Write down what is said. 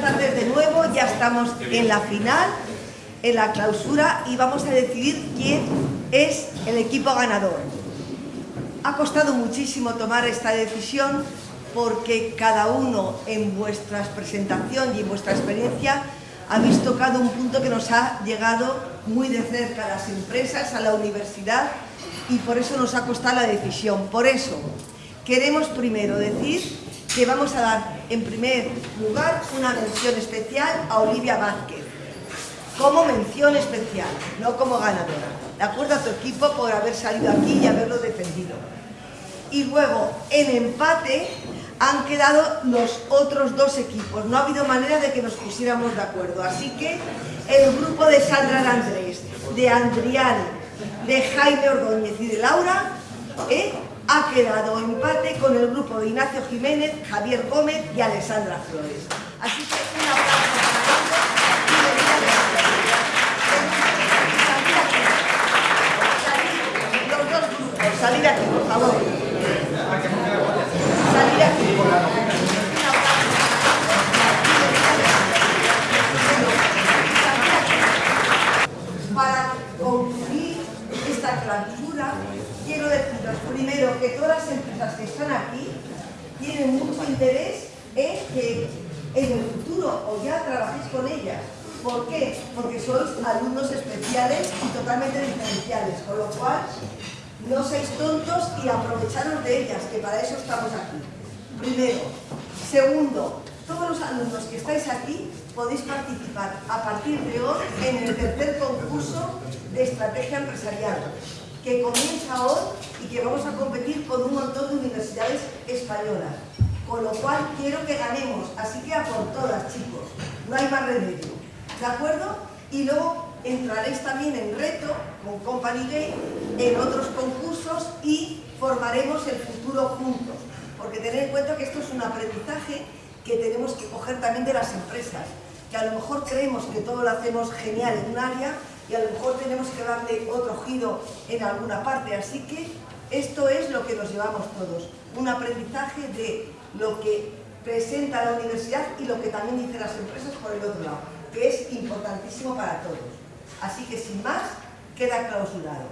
tardes de nuevo, ya estamos en la final, en la clausura y vamos a decidir quién es el equipo ganador. Ha costado muchísimo tomar esta decisión porque cada uno en vuestra presentación y en vuestra experiencia habéis tocado un punto que nos ha llegado muy de cerca a las empresas, a la universidad y por eso nos ha costado la decisión. Por eso queremos primero decir que vamos a dar en primer lugar una mención especial a Olivia Vázquez, como mención especial, no como ganadora. De acuerdo a tu equipo por haber salido aquí y haberlo defendido. Y luego, en empate, han quedado los otros dos equipos. No ha habido manera de que nos pusiéramos de acuerdo. Así que el grupo de Sandra Andrés, de Andrián, de Jaime Ordóñez y de Laura, ¿eh? Ha quedado empate con el grupo de Ignacio Jiménez, Javier Gómez y Alessandra Flores. Así que un aplauso para ellos. Los dos grupos, salir aquí, por favor. Esta clausura, quiero deciros primero que todas las empresas que están aquí tienen mucho interés en que en el futuro o ya trabajéis con ellas. ¿Por qué? Porque sois alumnos especiales y totalmente diferenciales, con lo cual no seáis tontos y aprovecharos de ellas, que para eso estamos aquí. Primero. Segundo, todos los alumnos que estáis aquí podéis participar a partir de hoy en el tercer de estrategia empresarial que comienza hoy y que vamos a competir con un montón de universidades españolas. Con lo cual quiero que ganemos, así que a por todas chicos, no hay más remedio. ¿De acuerdo? Y luego entraréis también en reto con Company Day en otros concursos y formaremos el futuro juntos. Porque tened en cuenta que esto es un aprendizaje que tenemos que coger también de las empresas, que a lo mejor creemos que todo lo hacemos genial en un área y a lo mejor tenemos que darle otro giro en alguna parte. Así que esto es lo que nos llevamos todos, un aprendizaje de lo que presenta la universidad y lo que también dicen las empresas por el otro lado, que es importantísimo para todos. Así que sin más, queda clausurado.